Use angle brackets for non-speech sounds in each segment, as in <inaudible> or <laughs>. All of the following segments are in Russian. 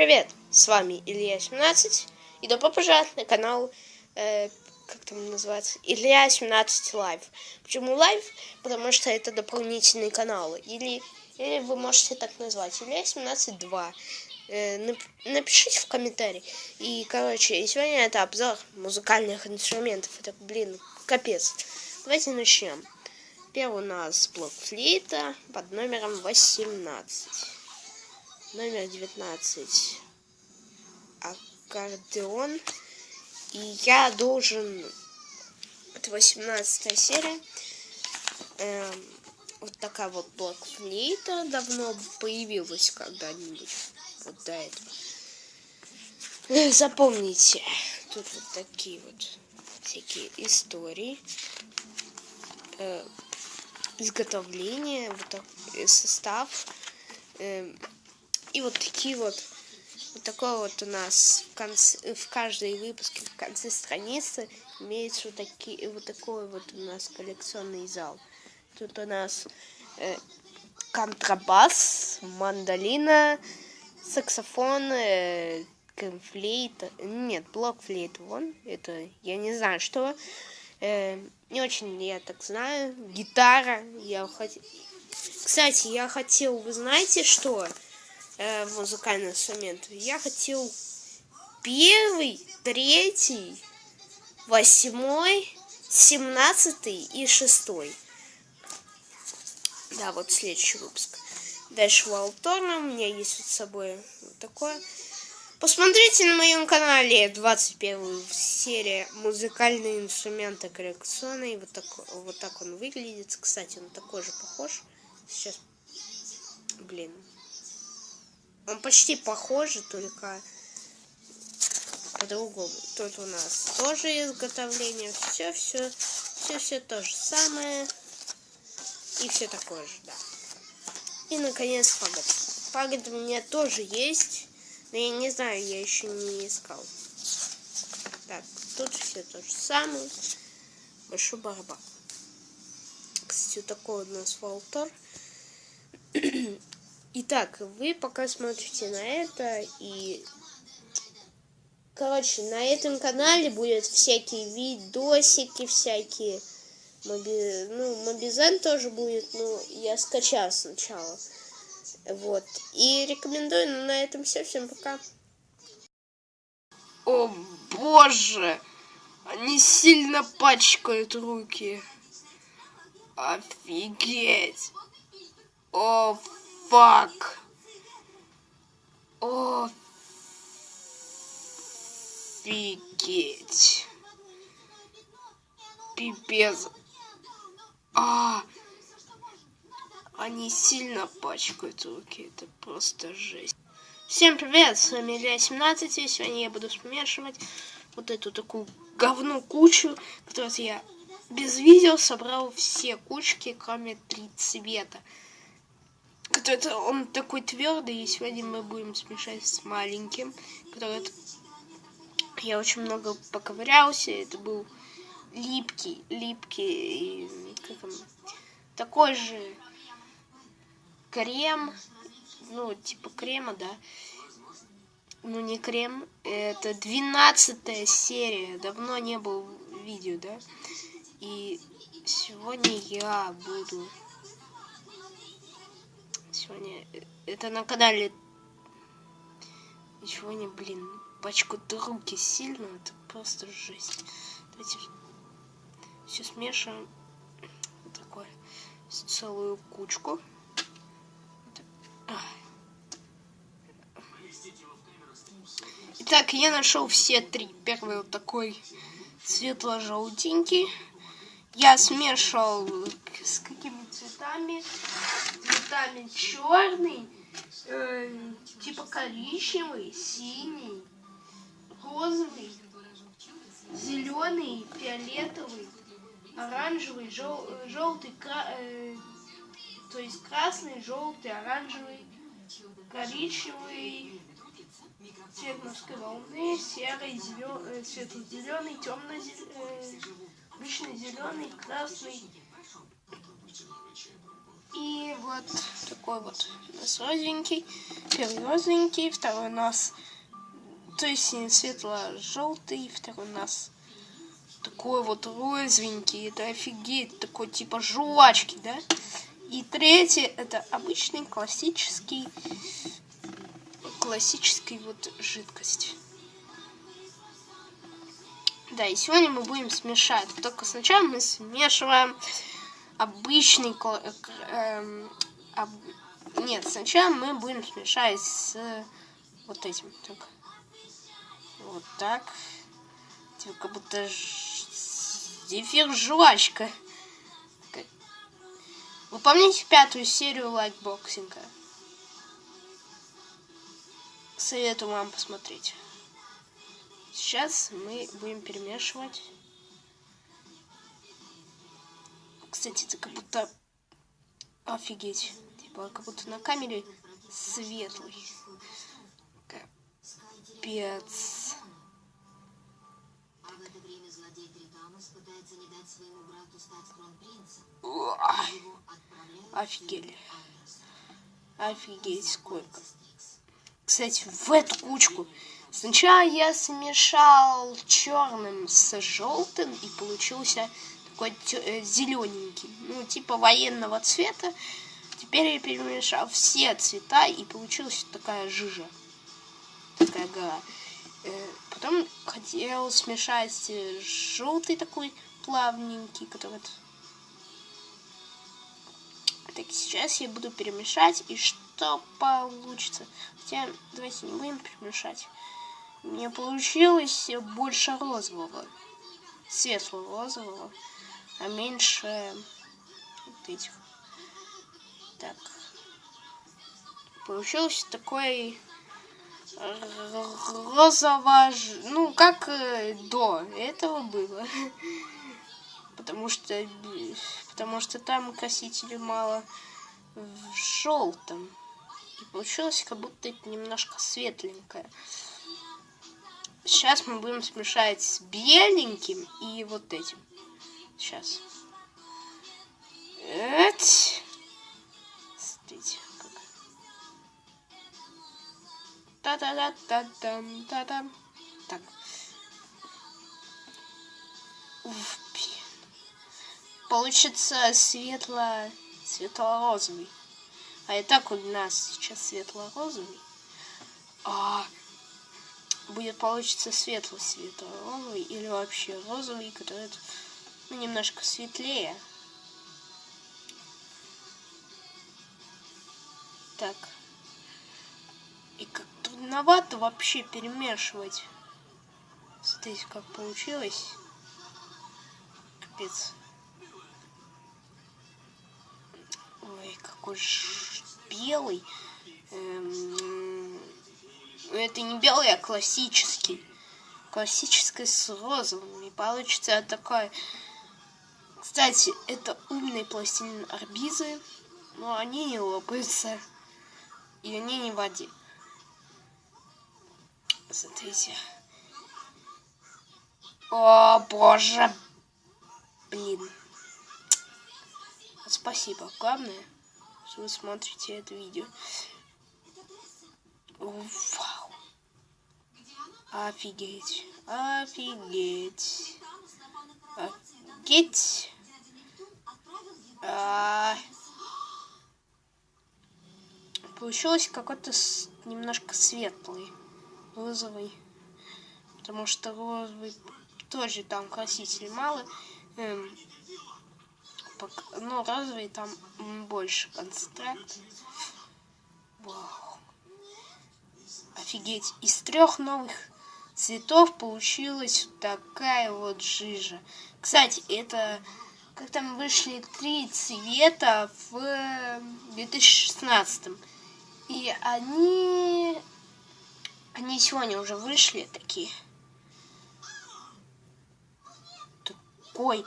привет! С вами Илья 17 и добро пожаловать на канал, э, как там называется, Илья 17 Live. Почему live? Потому что это дополнительный канал. Или, или вы можете так назвать, Илья 17 2. Э, нап напишите в комментарии. И, короче, сегодня это обзор музыкальных инструментов. Это, блин, капец. Давайте начнем. Первый у нас блок флейта под номером 18 номер 19 аккордеон. И я должен это 18 серия эм, вот такая вот блокфлейта давно появилась когда-нибудь. Вот до этого. Запомните тут вот такие вот всякие истории. Э, изготовление вот так, э, состав. Э, и вот такие вот, вот такой вот у нас в, конце, в каждой выпуске, в конце страницы имеется вот, такие, вот такой вот у нас коллекционный зал. Тут у нас э, контрабас, мандолина, саксофон, э, флейт, нет, блок флейт, вон, это, я не знаю, что, э, не очень я так знаю, гитара, я хотел, кстати, я хотел, вы знаете что, э, музыкальный инструмент. Я хотел первый, третий, восьмой, семнадцатый и шестой. Да, вот следующий выпуск. Дальше Валторна. У меня есть вот с собой вот такое. Посмотрите на моем канале 21 серия музыкальные инструменты коллекционные. Вот так, вот так он выглядит. Кстати, он такой же похож. Сейчас, блин, он почти похож, только по-другому. Тут у нас тоже изготовление. Все, все, все, все то же самое. И все такое же, да. И, наконец, фагот. Фагот у меня тоже есть. Но я не знаю, я еще не искал. Так, тут все то же самое. Большой барабан. Кстати, вот такой у нас волтор. <clears throat> Итак, вы пока смотрите на это и... Короче, на этом канале будет всякие видосики, всякие... Моби... Ну, Мобизен тоже будет, ну, я скачал сначала. Вот. И рекомендую, ну, на этом все. Всем пока. О, боже! Они сильно пачкают руки. Офигеть! О, fuck. Офигеть. Пипец. А, они сильно пачкают руки. Это просто жесть. Всем привет, с вами Илья 17, и сегодня я буду смешивать вот эту такую говну кучу, которую я без видео собрал все кучки, кроме три цвета это он такой твердый, и сегодня мы будем смешать с маленьким, который я очень много поковырялся, это был липкий, липкий, как он, такой же крем, ну, типа крема, да, ну, не крем, это двенадцатая серия, давно не было видео, да, и сегодня я буду Э, это на канале... Ничего не, блин, пачкают руки сильно, это просто жесть. Давайте все смешиваем. Вот такое. Целую кучку. Итак, я нашел все три. Первый вот такой светло-желтенький. Я смешивал с какими цветами. Цветами черный, э, типа коричневый, синий, розовый, зеленый, фиолетовый, оранжевый, жел, желтый, кра, э, то есть красный, желтый, оранжевый, коричневый, цвет морской волны, серый, зелен, э, светло-зеленый, темно-зеленый, э, обычно зеленый, красный, И вот такой вот у нас розовенький. Первый розовенький, второй у нас, то есть светло-желтый, второй у нас такой вот розовенький. Это офигеть, такой типа жвачки, да? И третий это обычный классический, классический вот жидкость. Да, и сегодня мы будем смешать. Только сначала мы смешиваем обычный... Эм, об... Нет, сначала мы будем смешать с вот этим. Так. Вот так. Типа как будто зефир жвачка. Вы помните пятую серию лайкбоксинга? Советую вам посмотреть. Сейчас мы будем перемешивать. Кстати, это как будто... Офигеть. Типа, как будто на камере светлый. Капец. Офигели. Офигеть, сколько. Кстати, в эту кучку Сначала я смешал черным с желтым и получился такой э, зелененький, ну типа военного цвета. Теперь я перемешал все цвета и получилась такая жижа, такая гора. Э, потом хотел смешать э, желтый такой плавненький, который... Так, сейчас я буду перемешать, и что получится? Хотя, давайте не будем перемешать. Не получилось больше розового. Светлого розового. А меньше вот этих. Так. Получился такой розово... Ну, как э, до этого было. <laughs> Потому что... Потому что там красителей мало в желтом. И получилось как будто это немножко светленькое. Сейчас мы будем смешать с беленьким и вот этим. Сейчас. Эть. Смотрите, как. Та-да-да-да-дам, та-дам. Так. Уф, Получится светло... светло-розовый. А и так у нас сейчас светло-розовый. А, будет получиться светлый светло-розовый или вообще розовый, который ну, немножко светлее. Так. И как трудновато вообще перемешивать. Смотрите, как получилось. Капец. Ой, какой ж белый. Эм, это не белый, а классический. Классический с розовым. И получится такой... Кстати, это умные пластилин арбизы, но они не лопаются. И они не в воде. Смотрите. О, боже. Блин. Спасибо. Главное, что вы смотрите это видео. Вау. Офигеть. Офигеть. Офигеть. А... Получилось какой-то немножко светлый. Розовый. Потому что розовый тоже там красителей мало. Эм, но розовый там больше концентрат. Вау. Офигеть, из трех новых цветов получилась такая вот жижа. Кстати, это как там вышли три цвета в 2016. И они... Они сегодня уже вышли такие. Такой,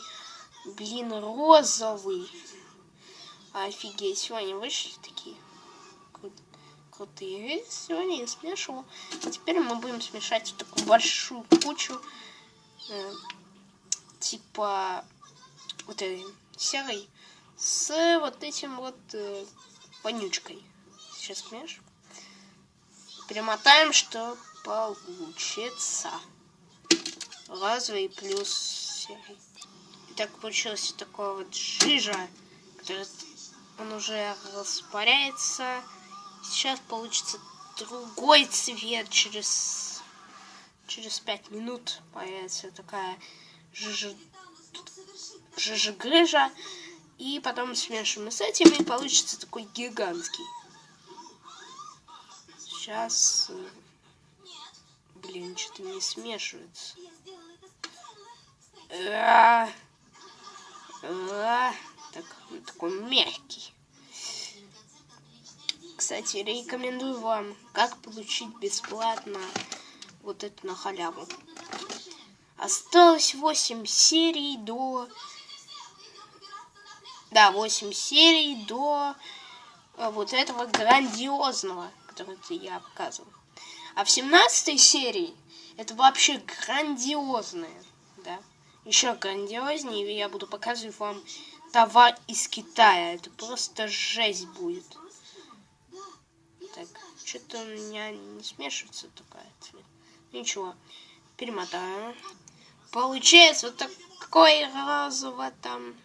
блин, розовый. Офигеть, сегодня вышли такие крутые. Сегодня я смешивал. теперь мы будем смешать в такую большую кучу. Э, типа вот этой серой с вот этим вот э, вонючкой. Сейчас смеш. Перемотаем, что получится. Разовый плюс серый. Итак, получилось такое вот жижа, который он уже распаряется. Сейчас получится другой цвет через через пять минут появится такая жижа жижа и потом смешиваем с этим и получится такой гигантский сейчас блин что-то не смешивается а, а, так, такой мягкий кстати, рекомендую вам, как получить бесплатно вот это на халяву. Осталось 8 серий до... Да, 8 серий до э, вот этого грандиозного, который я показывал. А в 17 серии это вообще грандиозное, да. Еще грандиознее, я буду показывать вам товар из Китая. Это просто жесть будет. Так, что-то у меня не смешивается такая цвет. Ничего, перемотаем. Получается вот такой розово там,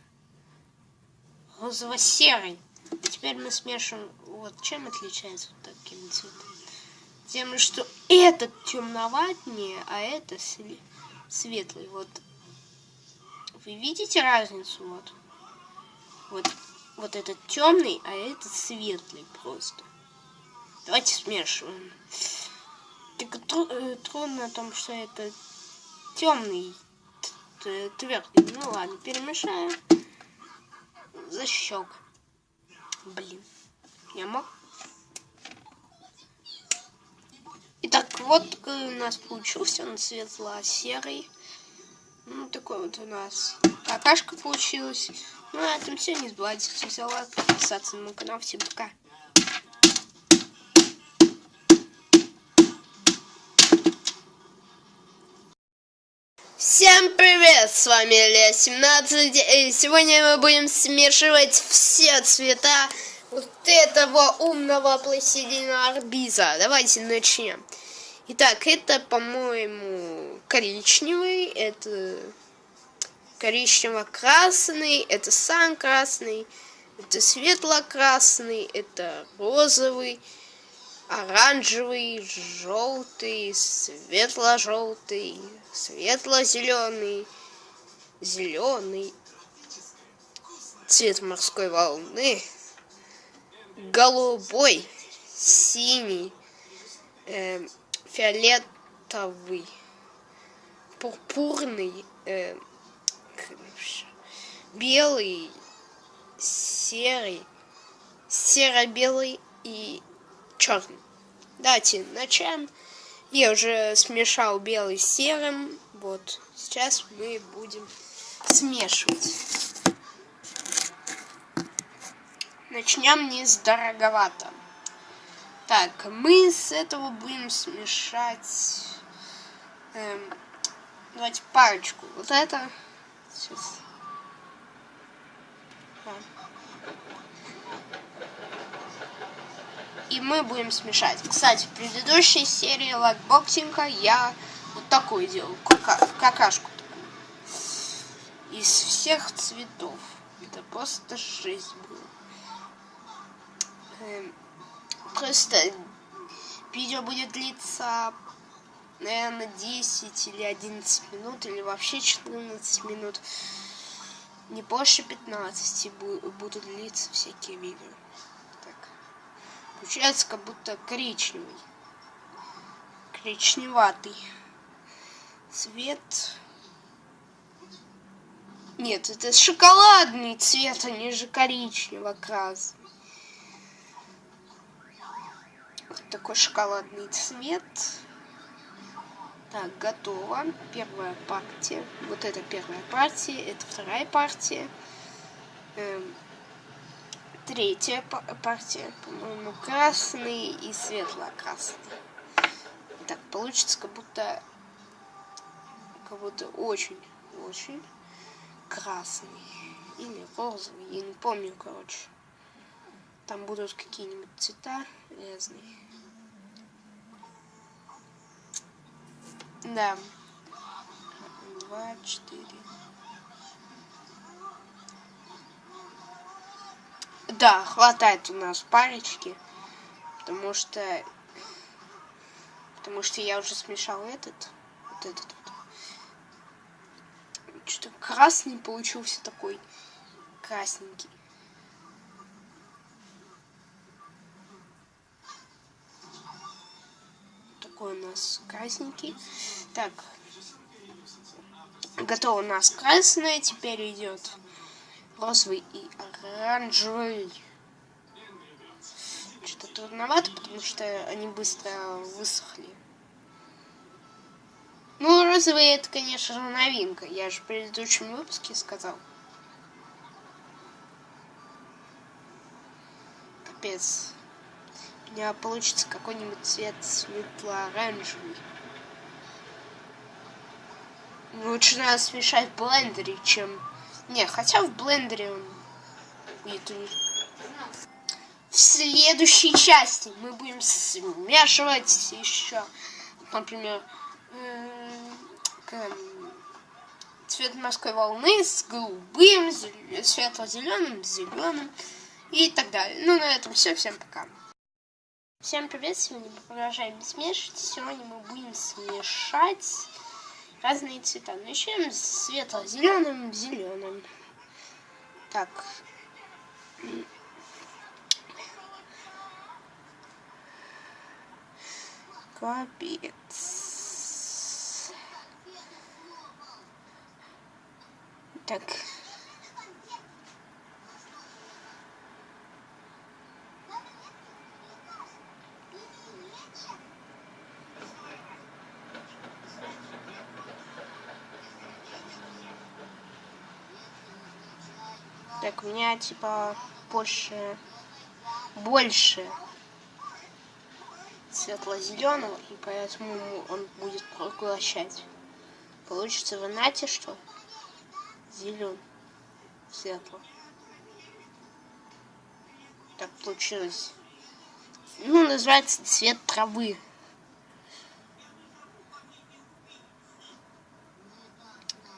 розово-серый. теперь мы смешиваем, вот чем отличается вот таким цветом? Тем, что этот темноватнее, а это светлый. Вот вы видите разницу? Вот, вот, вот этот темный, а этот светлый просто. Давайте смешиваем. Так тру трудно о том, что это темный твердый. Ну ладно, перемешаем. Защек. Блин. Я мог? Итак, вот такой у нас получился. Он светло-серый. Ну, такой вот у нас какашка получилась. Ну, на этом все. Не забывайте ставить лайк, подписаться на мой канал. Всем пока. Привет, с вами Илья 17 и сегодня мы будем смешивать все цвета вот этого умного пластилина арбиза. Давайте начнем. Итак, это, по-моему, коричневый, это коричнево-красный, это сам красный, это светло-красный, это розовый, оранжевый, желтый, светло-желтый, светло-зеленый, зеленый, цвет морской волны, голубой, синий, э, фиолетовый, пурпурный, э, белый, серый, серо-белый и черный. Давайте начнем. Я уже смешал белый с серым. Вот. Сейчас мы будем смешивать. Начнем не с дороговато. Так, мы с этого будем смешать... Эм, давайте парочку. Вот это. Сейчас. и мы будем смешать. Кстати, в предыдущей серии лакбоксинга я вот такой делал, кака какашку. Из всех цветов. Это просто жесть было. Эм, просто видео будет длиться, наверное, 10 или 11 минут, или вообще 14 минут. Не больше 15 будут длиться всякие видео. Получается как будто коричневый. Коричневатый. Цвет. Нет, это шоколадный цвет, а не же коричнево-красный. Вот такой шоколадный цвет. Так, готово. Первая партия. Вот это первая партия, это вторая партия. Эм, третья партия, по-моему, красный и светло-красный. Так, получится как будто, как будто очень, очень красный. Или розовый, я не помню, короче. Там будут какие-нибудь цвета разные. Да. Два, четыре. Да, хватает у нас парочки. Потому что... Потому что я уже смешал этот. Вот этот. Что-то красный получился такой. Красненький. Такой у нас красненький. Так. Готово у нас красное. Теперь идет розовый и оранжевый. Что-то трудновато, потому что они быстро высохли. Ну, розовый это, конечно же, новинка. Я же в предыдущем выпуске сказал. Капец. У меня получится какой-нибудь цвет светло-оранжевый. Лучше надо смешать в блендере, чем не, хотя в блендере он В следующей части мы будем смешивать еще, например, цвет морской волны с голубым, светло-зеленым, зеленым и так далее. Ну, на этом все. Всем пока. Всем привет! Сегодня мы продолжаем смешивать. Сегодня мы будем смешать разные цвета. Начнем с светло-зеленым, зеленым. Так. Капец. Так. Так, у меня типа больше, больше светло-зеленого, и поэтому он будет поглощать. Получится в нате что? Зелен, светло. Так получилось. Ну, называется цвет травы.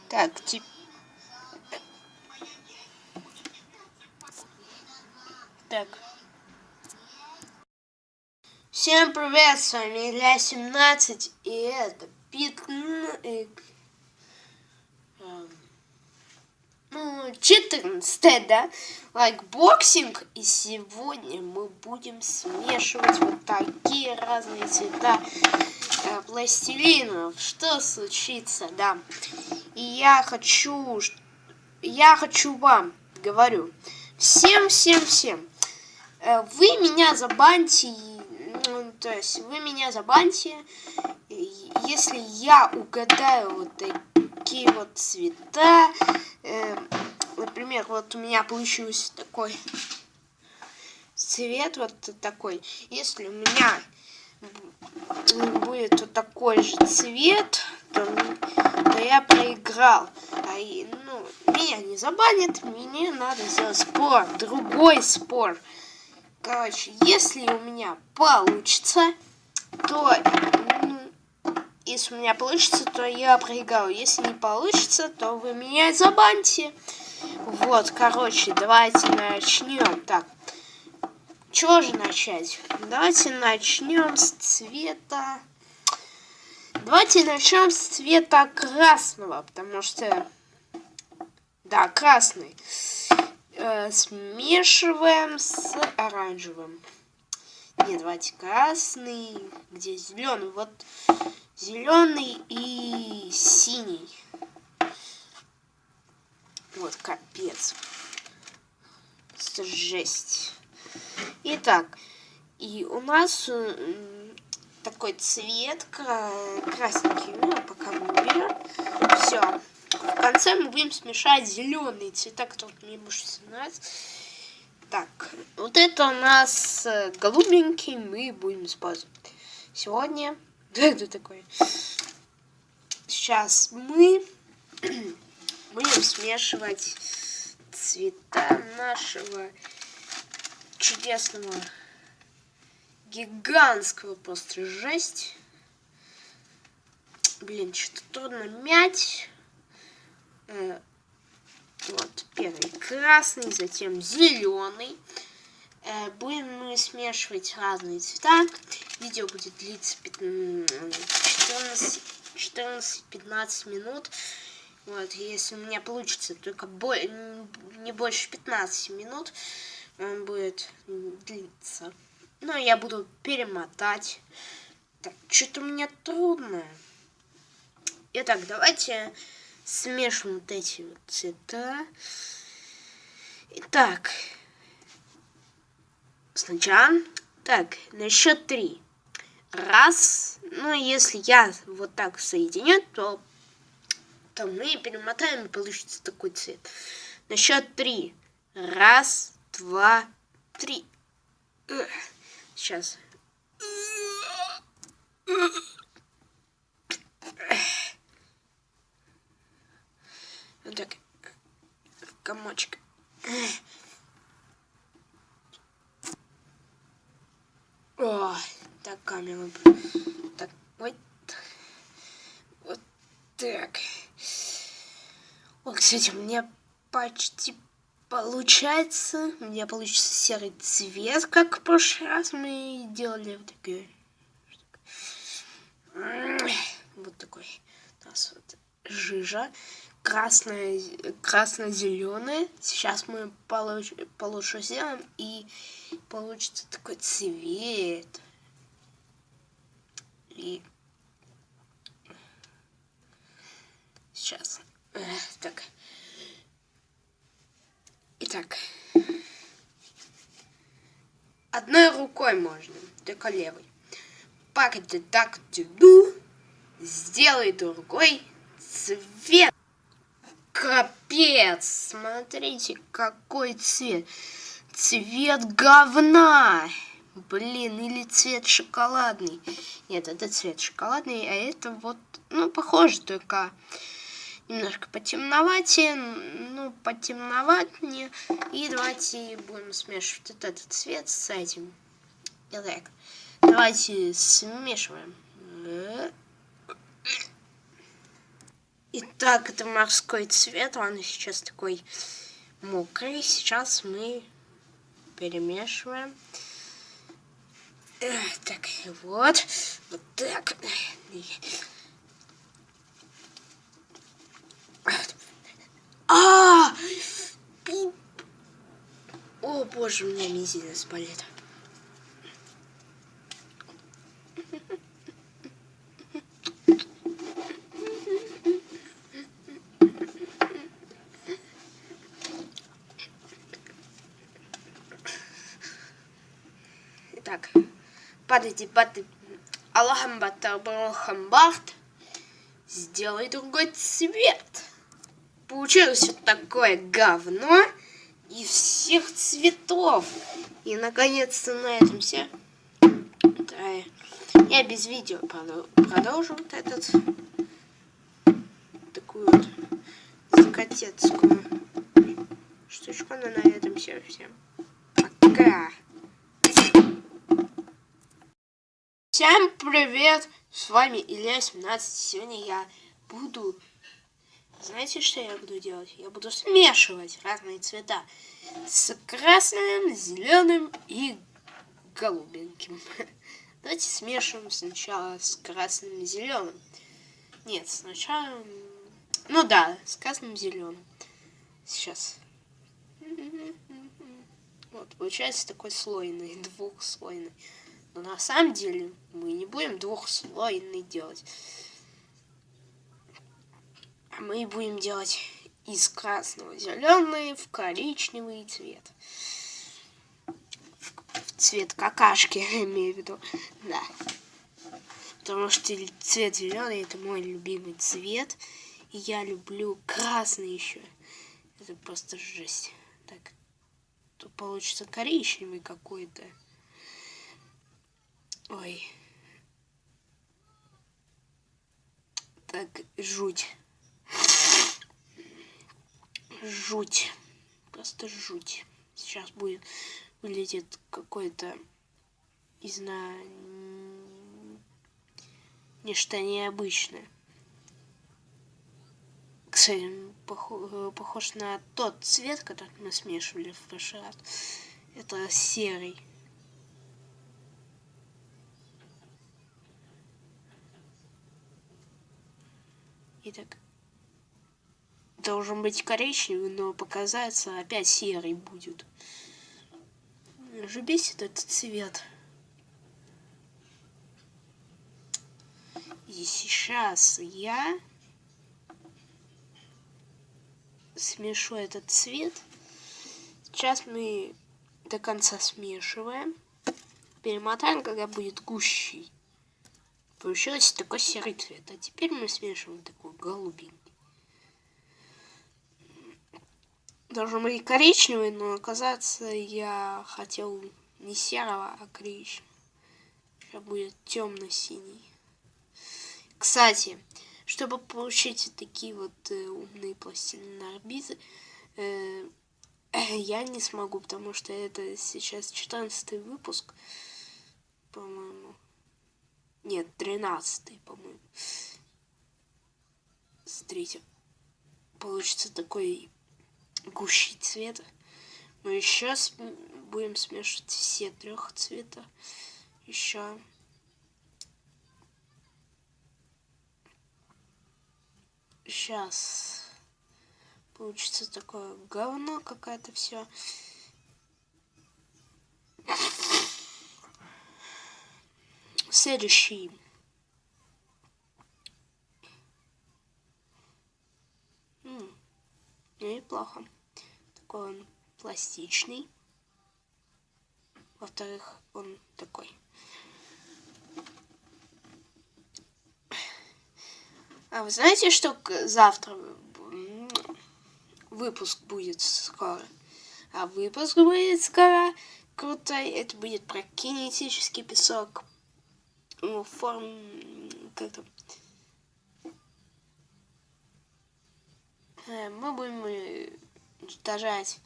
Так, теперь Так. Всем привет, с вами Илья 17, и это 15... Ну, 14, да? Лайкбоксинг. И сегодня мы будем смешивать вот такие разные цвета э, пластилинов. Что случится, да? И я хочу... Я хочу вам, говорю, всем-всем-всем Э, вы меня забаньте, ну, то есть вы меня забаньте, если я угадаю вот такие вот цвета, э, например, вот у меня получился такой цвет, вот такой, если у меня будет вот такой же цвет, то, то я проиграл. А, ну, меня не забанят, мне надо сделать спор, другой спор. Короче, если у меня получится, то... Если у меня получится, то я проиграю. Если не получится, то вы меня забаньте. Вот, короче, давайте начнем. Так, чего же начать? Давайте начнем с цвета... Давайте начнем с цвета красного, потому что... Да, красный э, смешиваем с оранжевым. Нет, давайте красный, где зеленый. Вот зеленый и синий. Вот капец. Это жесть. Итак, и у нас такой цвет красненький. Ну, пока мы берем. Все. В конце мы будем смешать зеленые цвета, которые мне больше нравятся. Так, вот это у нас э, голубенький, мы будем использовать. Сегодня, <laughs> да, это такое. Сейчас мы <clears throat> будем смешивать цвета нашего чудесного гигантского просто жесть. Блин, что-то трудно мять. Э, вот, первый красный, затем зеленый. Э, будем мы смешивать разные цвета. Видео будет длиться 14-15 минут. Вот, если у меня получится только бо не больше 15 минут, он будет длиться. Но я буду перемотать. Так, что-то меня трудно. Итак, давайте смешиваем вот эти вот цвета. Итак, сначала, так, на счет три. Раз, ну, если я вот так соединю, то, то мы перемотаем, и получится такой цвет. На счет три. Раз, два, три. Сейчас. Вот так. Комочек. О, так камера. Так, вот. Вот так. Вот, кстати, у меня почти получается. У меня получится серый цвет, как в прошлый раз мы делали вот такой. Вот такой. У нас вот жижа красная, красно-зеленая. Сейчас мы получ, получше сделаем и получится такой цвет. И сейчас. Так. Итак. Одной рукой можно, только левой. Ты так тяду, сделай другой цвет. Капец! Смотрите, какой цвет. Цвет говна. Блин, или цвет шоколадный. Нет, это цвет шоколадный, а это вот, ну, похоже, только немножко потемноватее, ну, потемноватнее. И давайте будем смешивать вот этот цвет с этим. Итак, давайте смешиваем. Итак, это морской цвет, он сейчас такой мокрый. Сейчас мы перемешиваем. Так, вот, вот так. А! О, боже, у меня мизинец болит. Так, падайте, падайте. Аллахамбат, Сделай другой цвет. Получилось вот такое говно из всех цветов. И наконец-то на этом все. Да, я без видео продолжу вот этот такую вот закатецкую штучку. Но на этом все. Всем пока. Всем привет! С вами Илья 17. Сегодня я буду знаете, что я буду делать? Я буду смешивать разные цвета с красным, зеленым и голубеньким. <laughs> Давайте смешиваем сначала с красным и зеленым. Нет, сначала... Ну да, с красным и зеленым. Сейчас. <laughs> Вот, получается такой слойный, двухслойный. Но на самом деле мы не будем двухслойный делать мы будем делать из красного зеленый в коричневый цвет. В цвет какашки, <laughs> имею в виду. Да. Потому что цвет зеленый это мой любимый цвет. И я люблю красный еще. Это просто жесть. Так. Тут получится коричневый какой-то. Ой. Так, жуть. жуть. Просто жуть. Сейчас будет выглядит какой-то, не знаю, нечто необычное. Кстати, похож на тот цвет, который мы смешивали в прошлый раз. Это серый. Итак, должен быть коричневый, но показаться опять серый будет. Же бесит этот цвет. И сейчас я смешу этот цвет. Сейчас мы до конца смешиваем. Перемотаем, когда будет гущий. Получился такой серый цвет. А теперь мы смешиваем такой голубенький. Должен быть коричневый, но оказаться я хотел не серого, а коричневого. Сейчас будет темно-синий. Кстати, чтобы получить такие вот э, умные пластины орбиты, э, <clears throat> я не смогу, потому что это сейчас 14 выпуск, по-моему. Нет, 13 по-моему. Смотрите, получится такой гущий цвет. Мы сейчас будем смешивать все трех цвета. Еще Сейчас получится такое говно какая-то все. Следующий. М неплохо. Такой он пластичный. Во-вторых, он такой А вы знаете, что завтра выпуск будет скоро? А выпуск будет скоро крутой. Это будет про кинетический песок. Ну, форм... Как то э, Мы будем уничтожать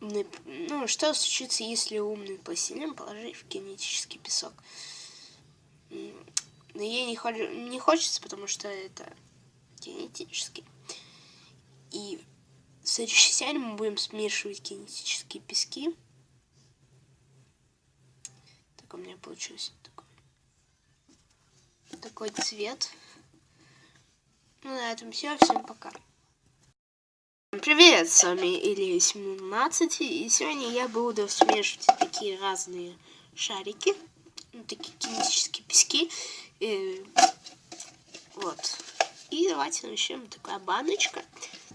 ну, что случится, если умный пластилин положить в кинетический песок? Но ей не, хо не хочется, потому что это кинетический. И в следующей серии мы будем смешивать кинетические пески. У меня получился такой, такой цвет. Ну, на этом все. Всем пока. Привет, с вами Илья 17, и сегодня я буду смешивать такие разные шарики, ну, такие кинетические пески, и, вот. И давайте начнем. Такая баночка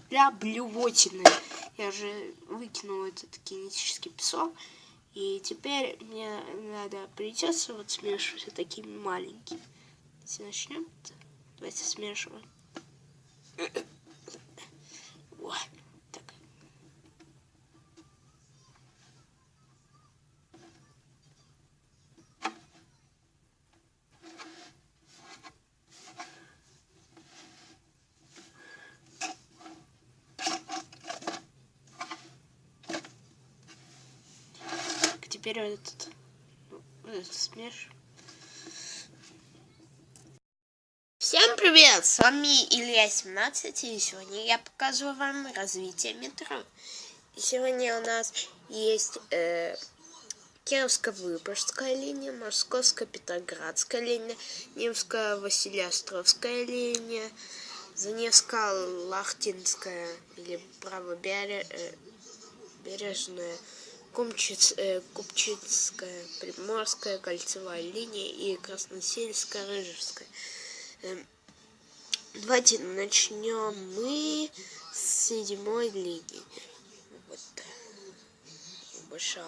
для блювотины. Я же выкинул этот кинетический песок. И теперь мне надо придется вот смешивать вот такими маленькими. Давайте начнем. Давайте смешиваем. Вот. Теперь этот, этот смеш. Всем привет! С вами Илья 17 и сегодня я показываю вам развитие метро. Сегодня у нас есть э, Кировско-Выборгская линия, Московско-Петроградская линия, Невско-Василиостровская линия, Заневско-Лахтинская или правобережная Кумчиц, э, Купчицкая, Приморская, Кольцевая линия и Красносельская, Рыжевская. Э, давайте начнем мы с седьмой линии. Вот. Большая.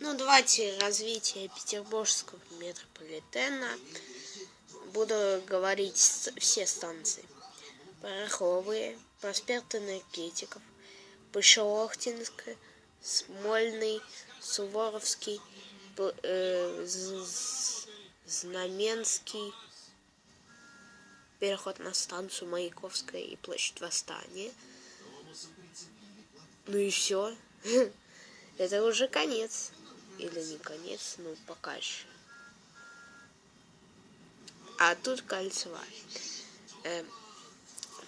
Ну, давайте развитие петербургского метрополитена. Буду говорить все станции. Пороховые, проспект энергетиков, Пышелохтинская, Смольный, Суворовский, э, Знаменский, переход на станцию Маяковская и площадь Восстания. Ну и все. <laughs> Это уже конец. Или не конец, ну пока еще. А тут кольцевая. Э,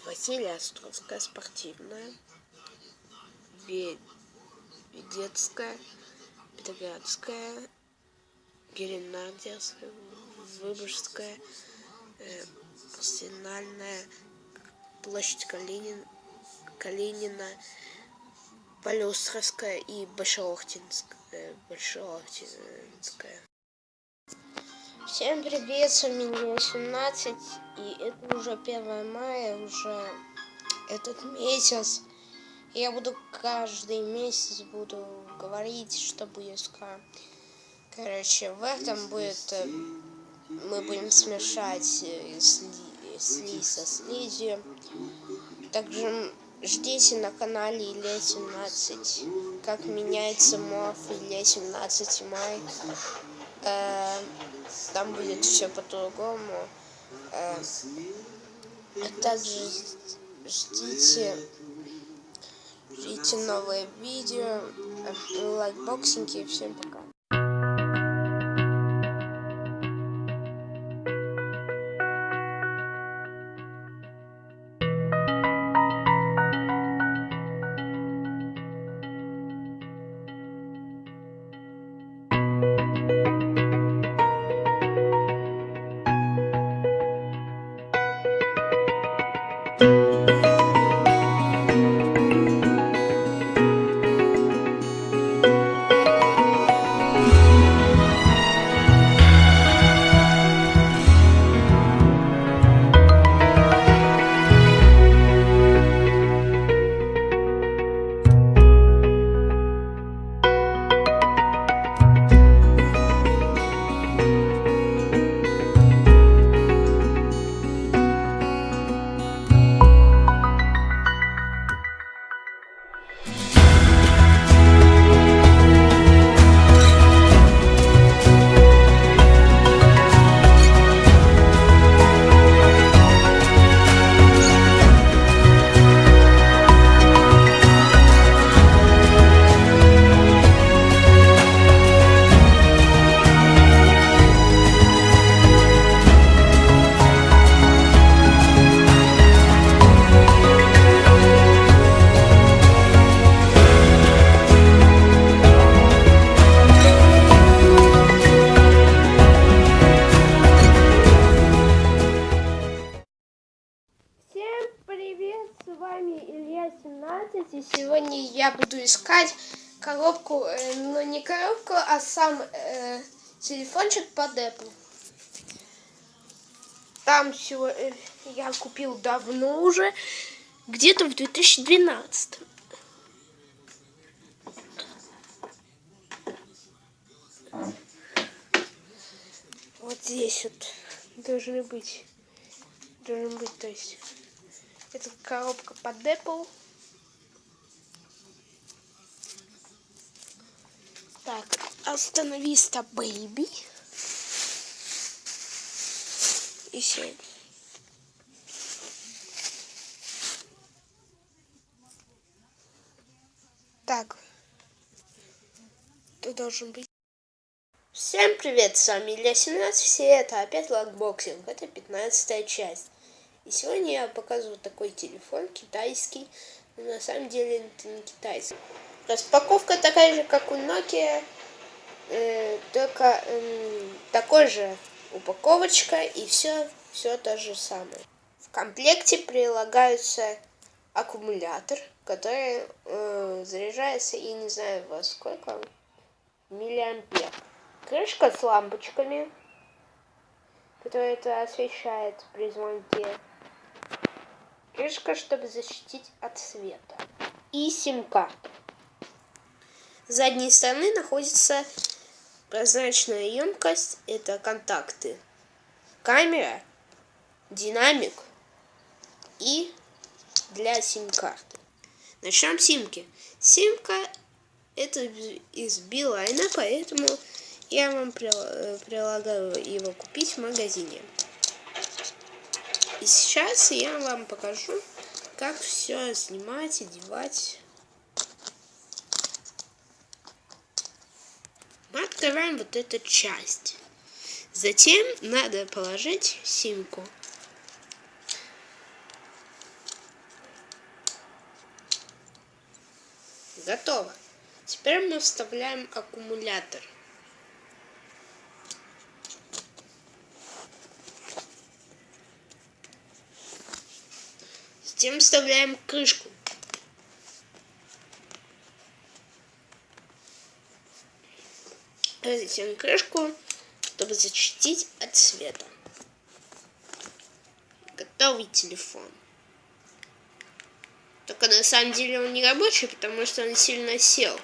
Василия Островская спортивная. Ведецкая. Петроградская. Геленадерская. Выборгская. Э, Арсенальная. Площадь Калинин, Калинина. Полюстровская и Большоохтинская. Большоохтинская. Всем привет, с вами меня 17, и это уже 1 мая, уже этот месяц. Я буду каждый месяц буду говорить, что будет скоро. Короче, в этом будет, э, мы будем смешать э, сли, сли со слизью. Также Ждите на канале Илья 17, как меняется мов Илья 17 май. Э, там будет все по-другому. Э, также ждите, ждите новые видео, лайкбоксинги. Всем пока. Я купил давно уже, где-то в 2012. Вот здесь вот должны быть, должен быть, то есть, это коробка под Apple. Так, остановиста бэйби. И все. Так. Ты должен быть. Всем привет, с вами Илья 17, все это опять лакбоксинг, это 15 часть. И сегодня я показываю такой телефон китайский, но на самом деле это не китайский. Распаковка такая же, как у Nokia, э, только э, такой же упаковочка и все, все то же самое. В комплекте прилагается аккумулятор, который э, заряжается, и не знаю во сколько, миллиампер. Крышка с лампочками, которая это освещает при звонке. Крышка, чтобы защитить от света. И сим-карта задней стороны находится прозрачная емкость. Это контакты. Камера, динамик и для сим-карты. Начнем с симки. Симка это из Билайна, поэтому я вам прилагаю его купить в магазине. И сейчас я вам покажу, как все снимать, одевать. Мы открываем вот эту часть. Затем надо положить симку. Готово. Теперь мы вставляем аккумулятор. Затем вставляем крышку. Затем крышку, чтобы защитить от света. Готовый телефон. Только на самом деле он не рабочий, потому что он сильно сел.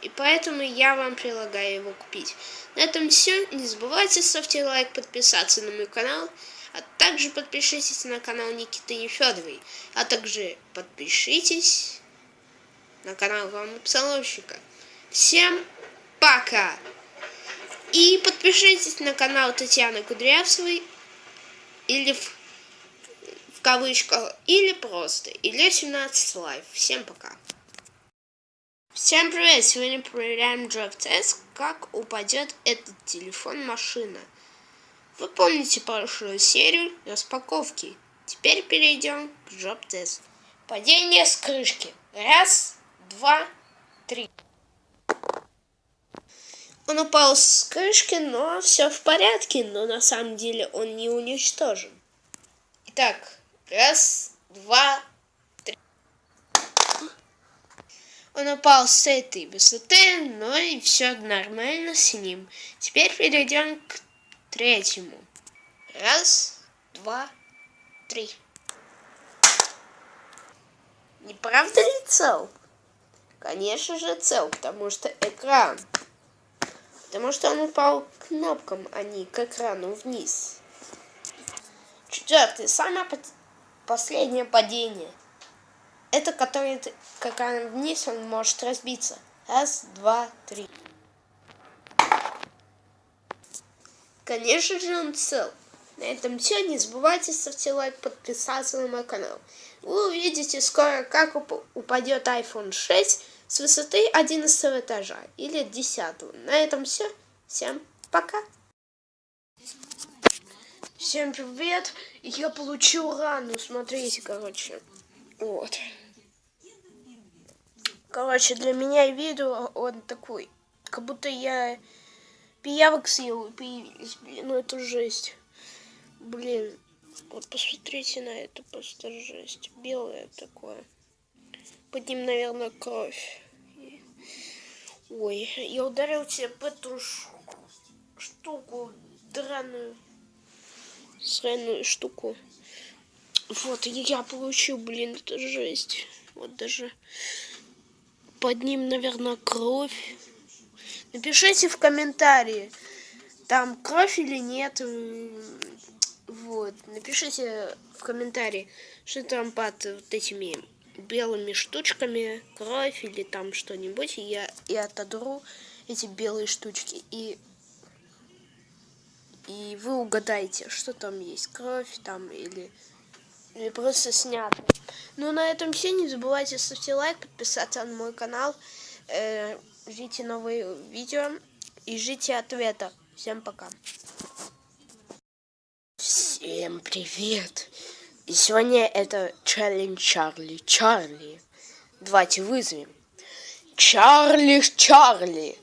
И поэтому я вам предлагаю его купить. На этом все. Не забывайте ставьте лайк, подписаться на мой канал. А также подпишитесь на канал Никиты Нефедовой. А также подпишитесь на канал главного псаломщика. Всем пока! И подпишитесь на канал Татьяны Кудрявцевой или в кавычках, или просто, или 17 Live. Всем пока! Всем привет! Сегодня проверяем Drop Test, как упадет этот телефон машина. Вы помните прошлую серию распаковки. Теперь перейдем к Drop Test. Падение с крышки. Раз, два, три. Он упал с крышки, но все в порядке, но на самом деле он не уничтожен. Итак, раз, два, три. Он упал с этой высоты, но и все нормально с ним. Теперь перейдем к третьему. Раз, два, три. Не правда ли цел? Конечно же цел, потому что экран Потому что он упал к кнопкам, а не к экрану вниз. Четвертый. Самое последнее падение. Это который к экрану вниз, он может разбиться. Раз, два, три. Конечно же он цел. На этом все. Не забывайте ставьте лайк, подписаться на мой канал. Вы увидите скоро, как упадет iPhone 6 с высоты 11 этажа или 10. На этом все. Всем пока. Всем привет. Я получил рану. Смотрите, короче. Вот. Короче, для меня видео он такой. Как будто я пиявок съел и появились. Блин, ну это жесть. Блин. Вот посмотрите на это, просто жесть. Белое такое. Под ним, наверное, кровь. Ой, я ударил тебе по эту штуку, драную, сраную штуку. Вот, я получил, блин, это жесть. Вот даже под ним, наверное, кровь. Напишите в комментарии, там кровь или нет. Вот, напишите в комментарии, что там под вот этими белыми штучками, кровь или там что-нибудь, и я и отодру эти белые штучки, и, и вы угадаете, что там есть, кровь там или, или просто снято. Ну, на этом все, не забывайте ставьте лайк, подписаться на мой канал, э, ждите новые видео и ждите ответа. Всем пока. Всем привет! И сегодня это челлендж Чарли. Чарли. Давайте вызовем. Чарли, Чарли.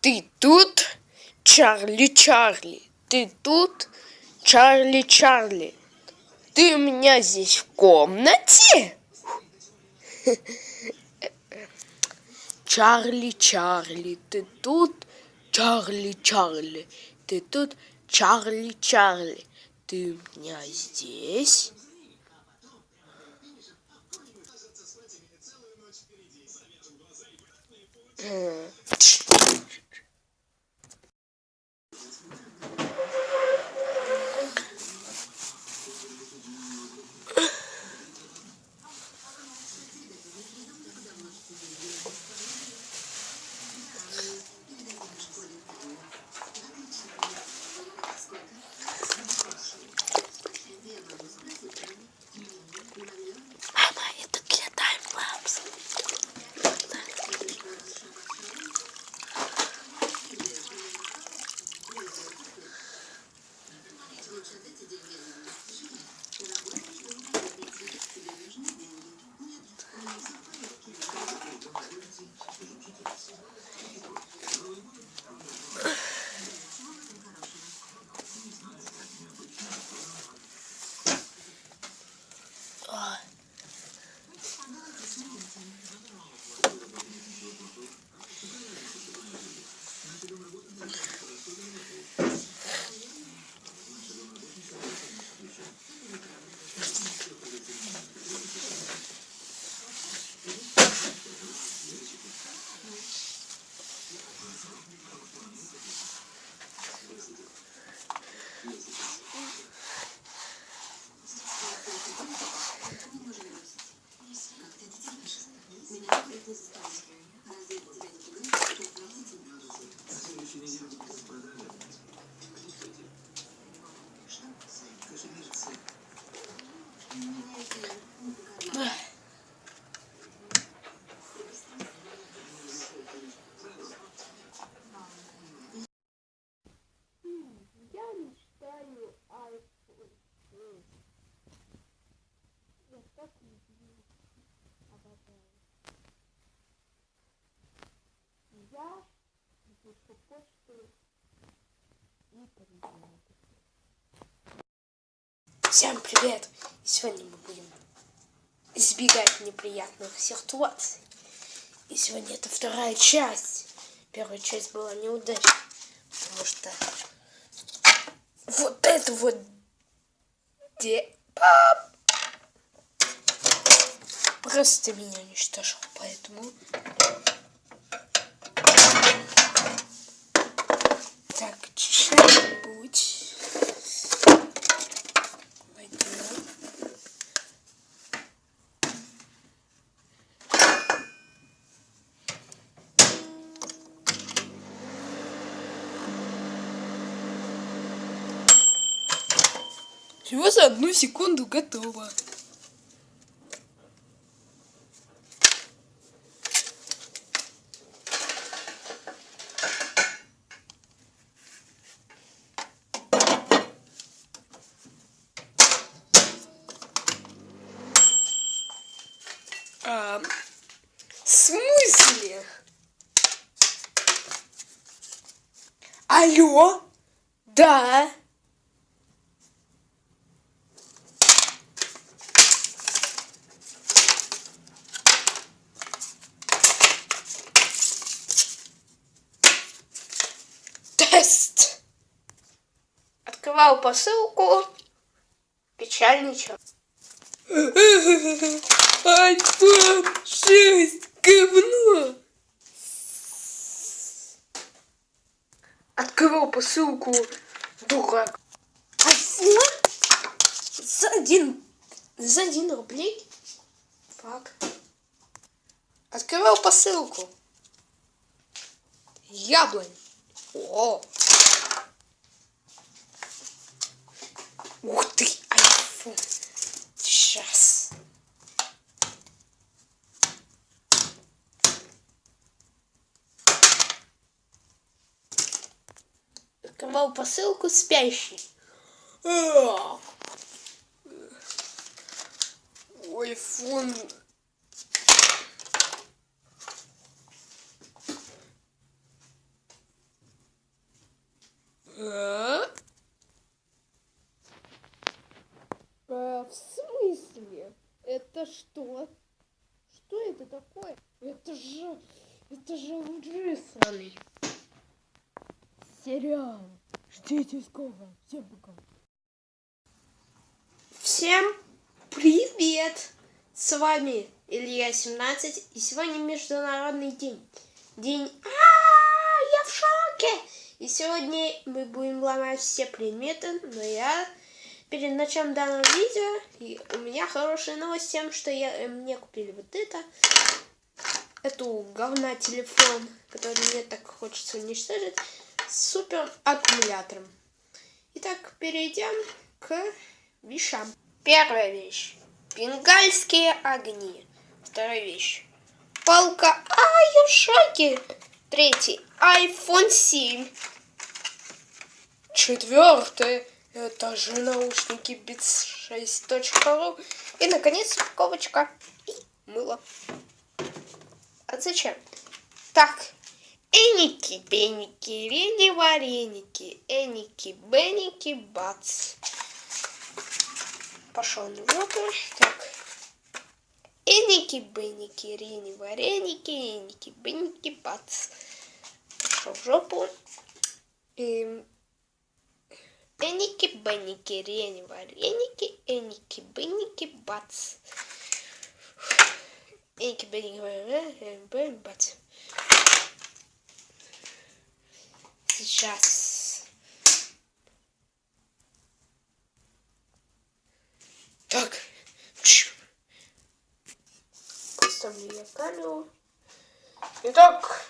Ты тут? Чарли, Чарли ты тут, Чарли Чарли? Ты у меня здесь в комнате? Чарли Чарли, ты тут, Чарли Чарли, ты тут, Чарли Чарли, ты у меня здесь? Mm. Всем привет! Сегодня мы будем избегать неприятных ситуаций. И сегодня это вторая часть. Первая часть была неудачной, потому что вот это вот де... Просто меня уничтожил, поэтому... Так, что-нибудь... Возьмем. Всего за одну секунду готово. А, смысле? Алло? Да. Тест. Открывал посылку. Печальничал. Айфон 6, говно. Открыл посылку, дурак. Айфон? За один, за один рублей? Фак. Открывал посылку. Яблонь. О. Ух ты, айфон. Сейчас. Открывал посылку спящий. А. Айфон. В смысле? Это что? Что это такое? Это же... Это же сраный. Сериал. Ждите скоро. Всем пока. Всем привет! С вами Илья 17 и сегодня Международный день. День... И сегодня мы будем ломать все предметы, но я перед началом данного видео, и у меня хорошая новость тем, что я, э, мне купили вот это, эту говна телефон, который мне так хочется уничтожить, с супер аккумулятором. Итак, перейдем к вещам. Первая вещь. Бенгальские огни. Вторая вещь. Палка. А, я в шоке. Третий. iPhone 7. Четвертое. Это же наушники Beats 6.ru. И, наконец, упаковочка. И мыло. А зачем? Так. Эники, беники, рени, вареники. Эники, беники, бац. Пошел на. Так. Эники, беники, рени, вареники, эники, беники, бац. Пошел в жопу. Эм, Эники, беники, рени, вареники, эники, беники, бац. Эники, беники, вареники, бац. Сейчас. Так. Поставлю я камеру. Итак.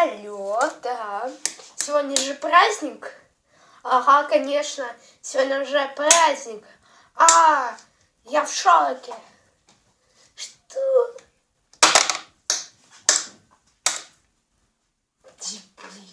Алло, да. Сегодня же праздник. Ага, конечно. Сегодня уже праздник. А, я в шоке. Что? Дебил.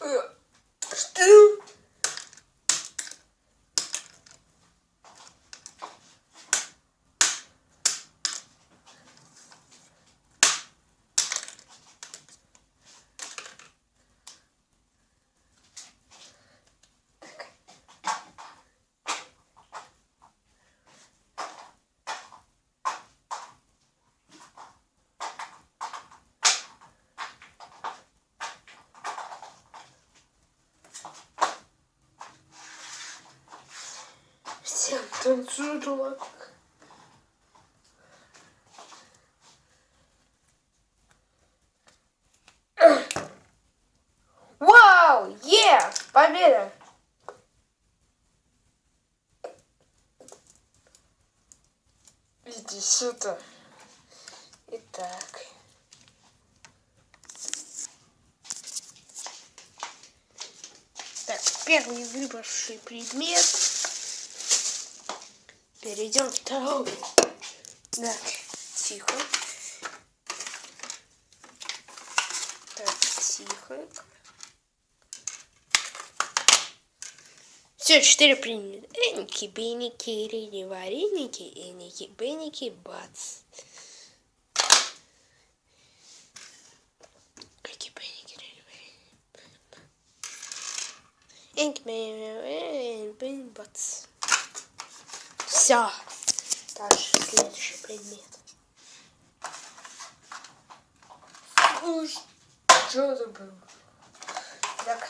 Э, Что? Всем танцуют. Вау! Е! Победа! Иди сюда. Итак. Так, первый выбравший предмет. Перейдем к второму. Так, тихо. Так, тихо. Все, четыре приняли. Эники, беники, рини, вареники, эники, беники, бац. Беники, беники, бац. Все. Дальше следующий предмет. Что это было? Так.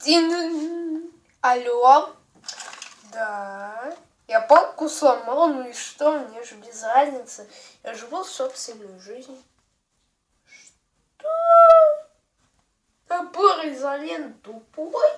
Дин. Алло. Да. Я палку сломал, ну и что? Мне же без разницы. Я живу собственную жизнь. Что? Топор изолент тупой?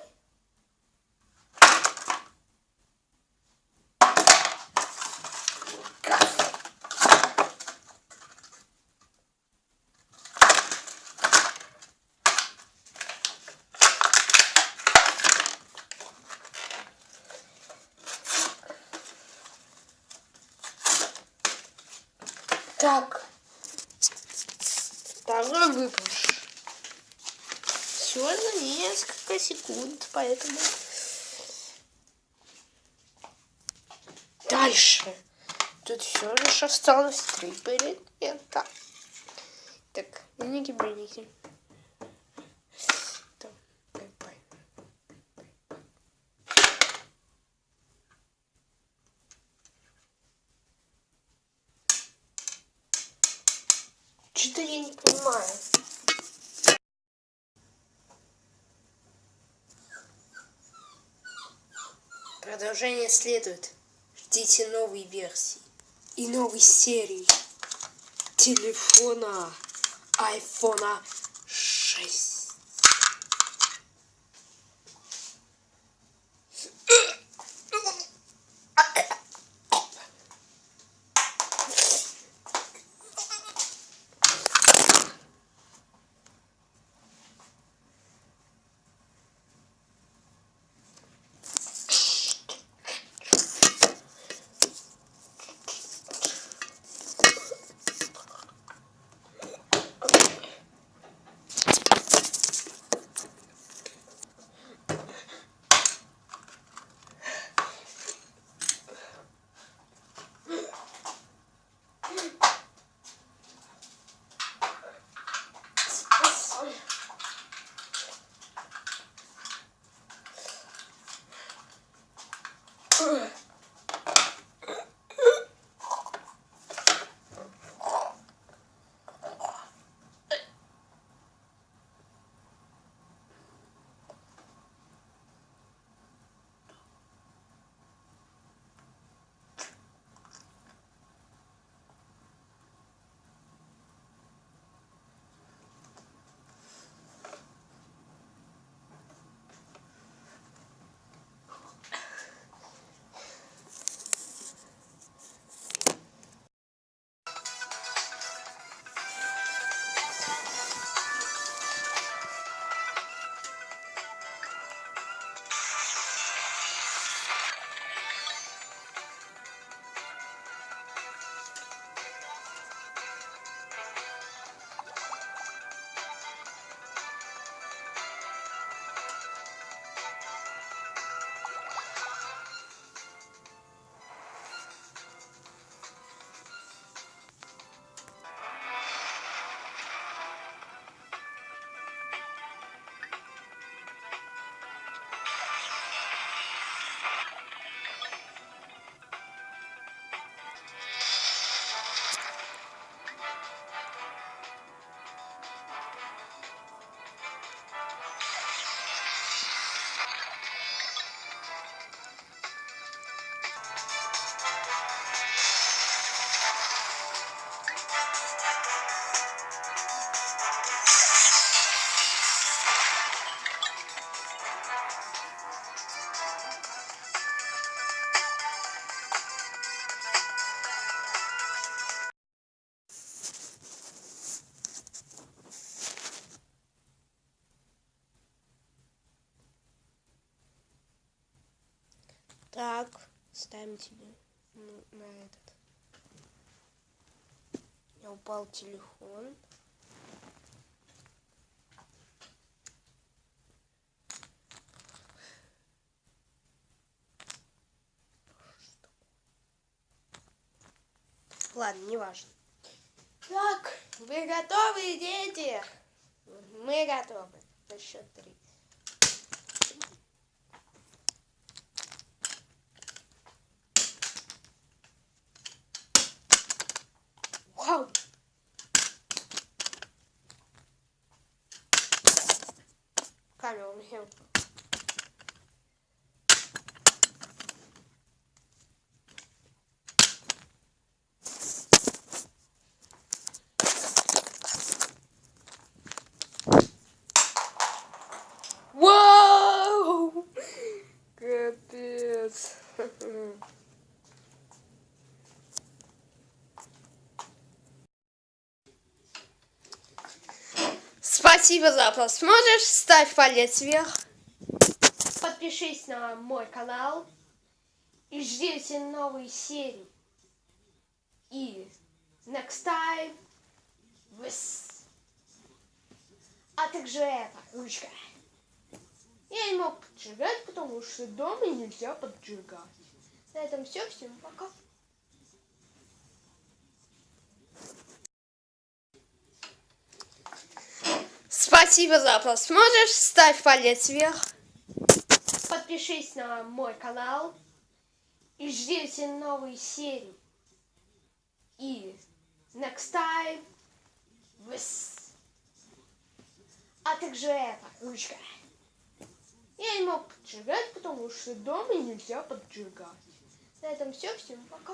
секунд, поэтому... Дальше. Тут все лишь осталось три элемента. Так, миники-бриники. Продолжение следует. Ждите новой версии и новой серии телефона айфона тебе ну, на этот. Меня упал телефон. Ладно, не важно. Так, вы готовы, дети? Мы готовы. На счет три. Вау! Камера у меня упала. Вау! Капец. Спасибо за просмотр. Ставь палец вверх. Подпишись на мой канал. И ждите новые серии. И next time. Выс. А также это, ручка. Я не мог поджигать, потому что дома нельзя поджигать. На этом все. Всем пока. Спасибо за просмотр. Ставь палец вверх. Подпишись на мой канал. И ждите новые серии. И next time. Выс. А также это, ручка. Я не мог поджигать, потому что дома нельзя поджигать. На этом все. Всем пока.